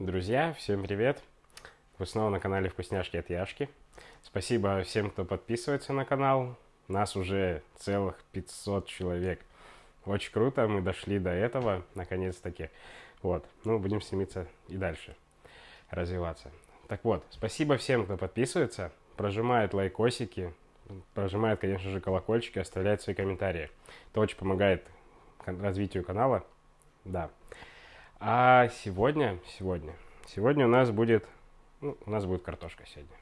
Друзья, всем привет! Вы снова на канале Вкусняшки от Яшки. Спасибо всем, кто подписывается на канал. Нас уже целых 500 человек. Очень круто, мы дошли до этого, наконец-таки. Вот, ну, будем стремиться и дальше развиваться. Так вот, спасибо всем, кто подписывается, прожимает лайкосики, прожимает, конечно же, колокольчики, оставляет свои комментарии. Это очень помогает развитию канала. Да. А сегодня, сегодня, сегодня у нас будет, ну, у нас будет картошка сегодня.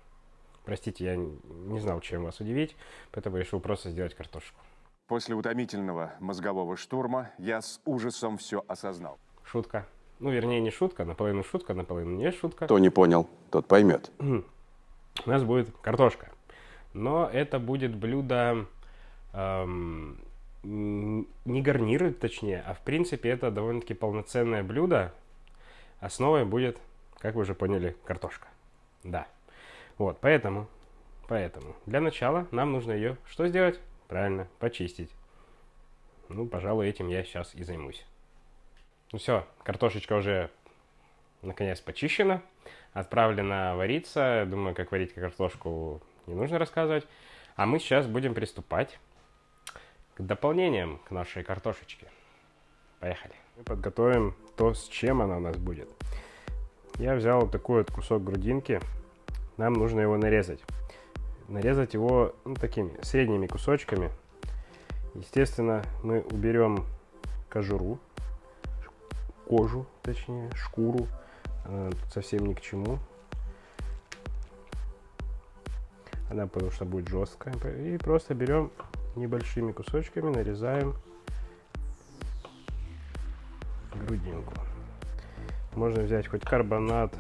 Простите, я не знал, чем вас удивить, поэтому решил просто сделать картошку. После утомительного мозгового штурма я с ужасом все осознал. Шутка. Ну, вернее, не шутка, наполовину шутка, наполовину не шутка. Кто не понял, тот поймет. У нас будет картошка. Но это будет блюдо эм, не гарниры, точнее, а в принципе это довольно-таки полноценное блюдо. Основой будет, как вы уже поняли, картошка. Да. Вот, поэтому, поэтому для начала нам нужно ее что сделать? Правильно, почистить. Ну, пожалуй, этим я сейчас и займусь. Ну все, картошечка уже наконец почищена, отправлена вариться. Думаю, как варить картошку не нужно рассказывать. А мы сейчас будем приступать к дополнениям к нашей картошечке. Поехали. Мы подготовим то, с чем она у нас будет. Я взял вот такой вот кусок грудинки. Нам нужно его нарезать. Нарезать его ну, такими средними кусочками. Естественно, мы уберем кожуру, кожу, точнее, шкуру. Она совсем ни к чему. Она потому что будет жесткая. И просто берем небольшими кусочками, нарезаем грудинку. Можно взять хоть карбонат,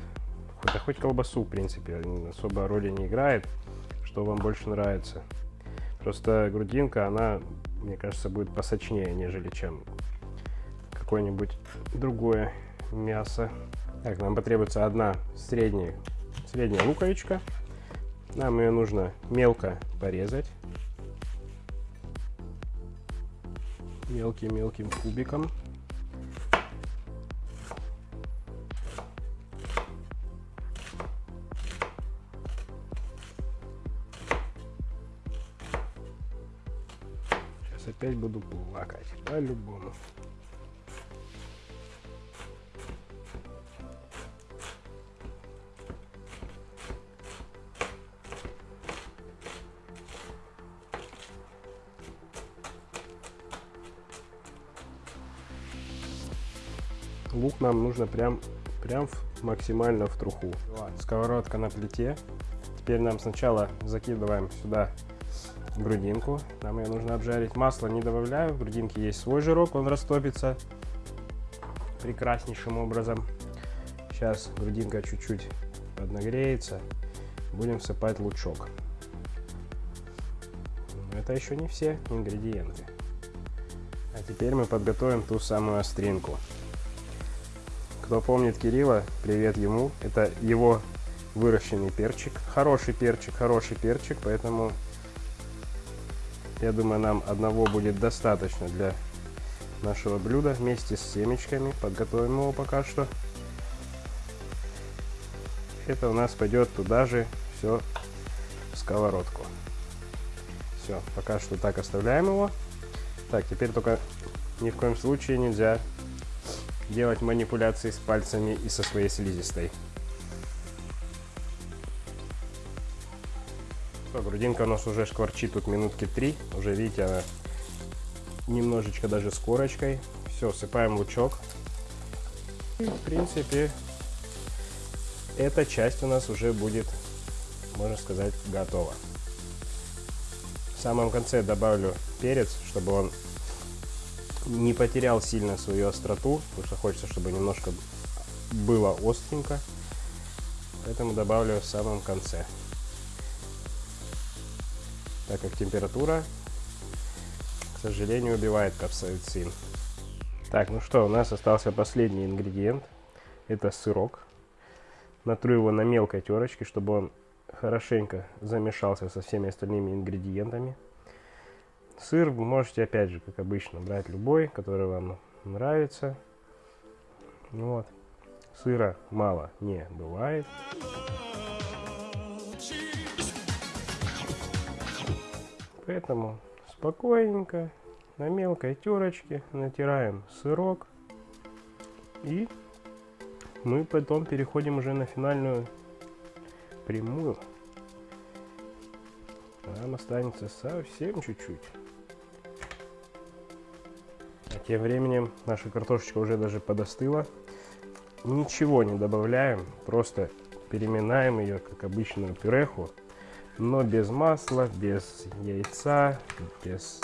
хоть, хоть колбасу, в принципе, особо роли не играет, что вам больше нравится. Просто грудинка, она, мне кажется, будет посочнее, нежели чем какое-нибудь другое мясо. Так, нам потребуется одна средняя, средняя луковичка. Нам ее нужно мелко порезать. Мелким-мелким кубиком. Сейчас опять буду плакать, по-любому. Нам нужно прям, прям максимально в труху. Сковородка на плите. Теперь нам сначала закидываем сюда грудинку. Нам ее нужно обжарить. Масло не добавляю. В грудинке есть свой жирок, он растопится прекраснейшим образом. Сейчас грудинка чуть-чуть поднагреется. Будем всыпать лучок. Но это еще не все ингредиенты. А теперь мы подготовим ту самую остринку. Кто помнит Кирилла, привет ему. Это его выращенный перчик. Хороший перчик, хороший перчик, поэтому я думаю, нам одного будет достаточно для нашего блюда вместе с семечками. Подготовим его пока что. Это у нас пойдет туда же все в сковородку. Все, пока что так оставляем его. Так, теперь только ни в коем случае нельзя делать манипуляции с пальцами и со своей слизистой. Все, грудинка у нас уже шкварчит тут минутки три. Уже видите, она немножечко даже с корочкой. Все, сыпаем лучок. И, в принципе, эта часть у нас уже будет, можно сказать, готова. В самом конце добавлю перец, чтобы он не потерял сильно свою остроту, потому что хочется, чтобы немножко было остренько. Поэтому добавлю в самом конце. Так как температура, к сожалению, убивает капсаицин. Так, ну что, у нас остался последний ингредиент. Это сырок. Натру его на мелкой терочке, чтобы он хорошенько замешался со всеми остальными ингредиентами. Сыр вы можете, опять же, как обычно, брать любой, который вам нравится. Вот. Сыра мало не бывает. Поэтому спокойненько на мелкой терочке натираем сырок. И мы потом переходим уже на финальную прямую. Нам останется совсем чуть-чуть. А тем временем наша картошечка уже даже подостыла. Ничего не добавляем, просто переминаем ее, как обычную пюреху, но без масла, без яйца, без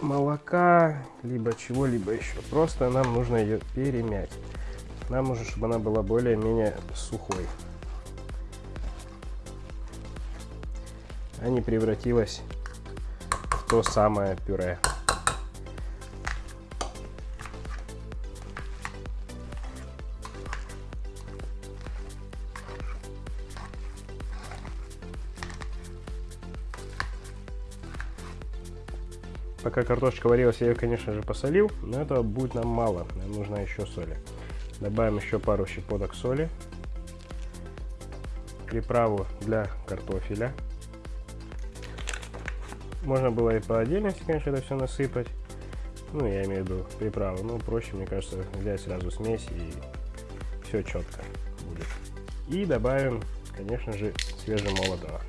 молока, либо чего-либо еще. Просто нам нужно ее перемять. Нам нужно, чтобы она была более-менее сухой. А не превратилась в то самое пюре. Пока картошечка варилась, я ее, конечно же, посолил, но этого будет нам мало, нам нужна еще соли. Добавим еще пару щепоток соли, приправу для картофеля. Можно было и по отдельности, конечно, это все насыпать. Ну, я имею в виду приправу. Ну, проще, мне кажется, взять сразу смесь и все четко будет. И добавим, конечно же, свежемолотого.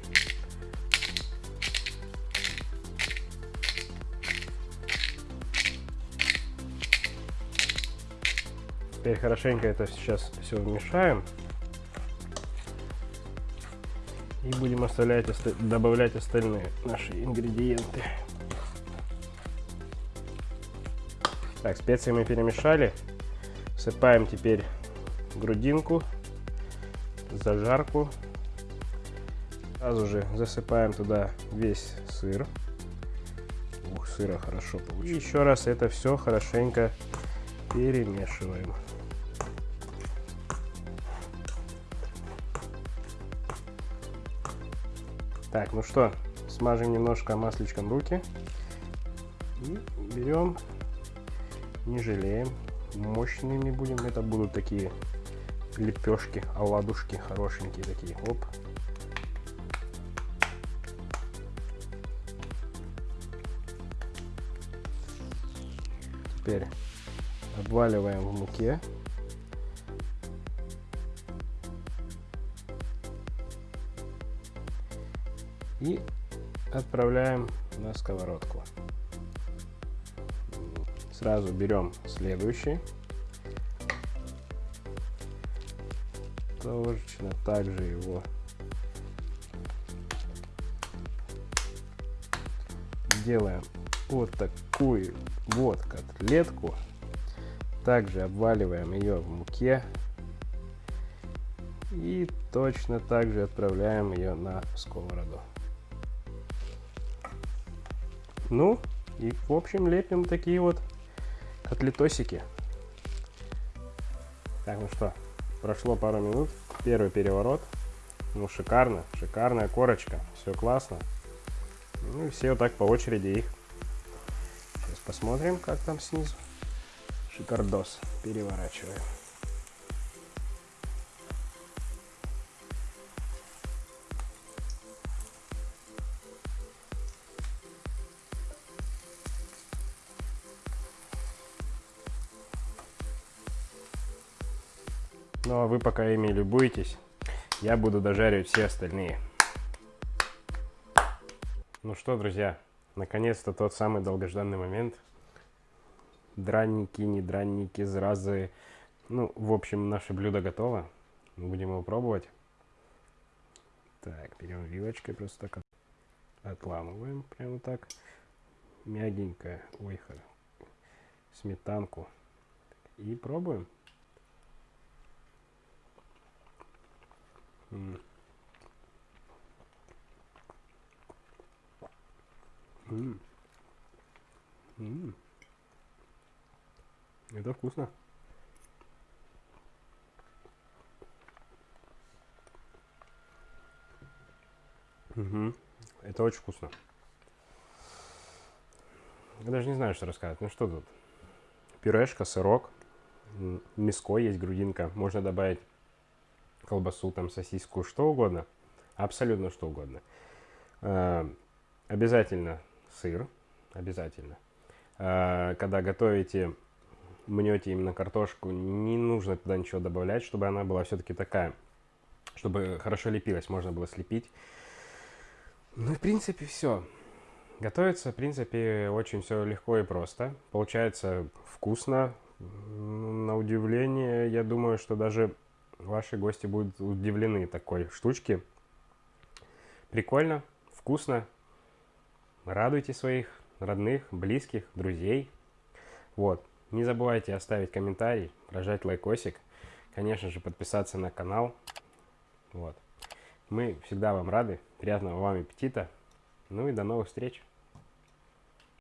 Теперь хорошенько это сейчас все вмешаем. И будем оставлять, добавлять остальные наши ингредиенты. Так, специи мы перемешали. Всыпаем теперь грудинку, зажарку. Сразу же засыпаем туда весь сыр. Ух, сыра хорошо получилось. И еще раз это все хорошенько перемешиваем. Так, ну что, смажем немножко масличком руки. И берем, не жалеем, мощными будем. Это будут такие лепешки, оладушки хорошенькие такие. Оп. Теперь обваливаем в муке. И отправляем на сковородку. Сразу берем следующий. Точно так же его делаем вот такую вот котлетку. Также обваливаем ее в муке. И точно так же отправляем ее на сковороду. Ну, и в общем лепим такие вот котлетосики. Так, ну что, прошло пару минут. Первый переворот. Ну, шикарно, шикарная корочка. Все классно. Ну и все вот так по очереди их. Сейчас посмотрим, как там снизу. Шикардос. Переворачиваем. Ну а вы пока ими любуетесь, я буду дожаривать все остальные. Ну что, друзья, наконец-то тот самый долгожданный момент. Дранники, не дранники, зразы. Ну, в общем, наше блюдо готово. Будем его пробовать. Так, берем вилочкой просто так отламываем. Прямо так. Мягенько. Ой, сметанку. И пробуем. М -м. М Это вкусно. Угу. Это очень вкусно. Я даже не знаю, что рассказать. Ну что тут? Пюрешка, сырок, мяско есть, грудинка. Можно добавить колбасу, там, сосиску, что угодно. Абсолютно что угодно. Э, обязательно сыр. Обязательно. Э, когда готовите, мнете именно картошку, не нужно туда ничего добавлять, чтобы она была все-таки такая, чтобы хорошо лепилась, можно было слепить. Ну, в принципе, все. Готовится, в принципе, очень все легко и просто. Получается вкусно. На удивление, я думаю, что даже ваши гости будут удивлены такой штучке. Прикольно, вкусно. Радуйте своих родных, близких, друзей. Вот. Не забывайте оставить комментарий, прожать лайкосик. Конечно же, подписаться на канал. Вот. Мы всегда вам рады. Приятного вам аппетита. Ну и до новых встреч.